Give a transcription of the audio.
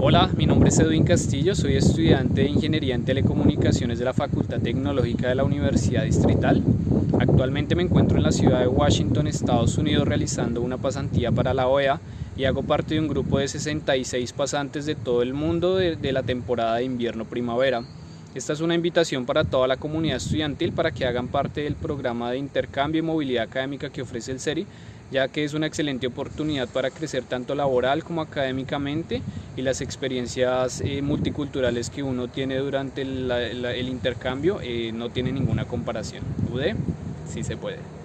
Hola, mi nombre es Edwin Castillo, soy estudiante de Ingeniería en Telecomunicaciones de la Facultad Tecnológica de la Universidad Distrital. Actualmente me encuentro en la ciudad de Washington, Estados Unidos, realizando una pasantía para la OEA y hago parte de un grupo de 66 pasantes de todo el mundo de, de la temporada de invierno-primavera. Esta es una invitación para toda la comunidad estudiantil para que hagan parte del programa de intercambio y movilidad académica que ofrece el CERI, ya que es una excelente oportunidad para crecer tanto laboral como académicamente y las experiencias eh, multiculturales que uno tiene durante el, el intercambio eh, no tiene ninguna comparación. ¿Pude? Sí se puede.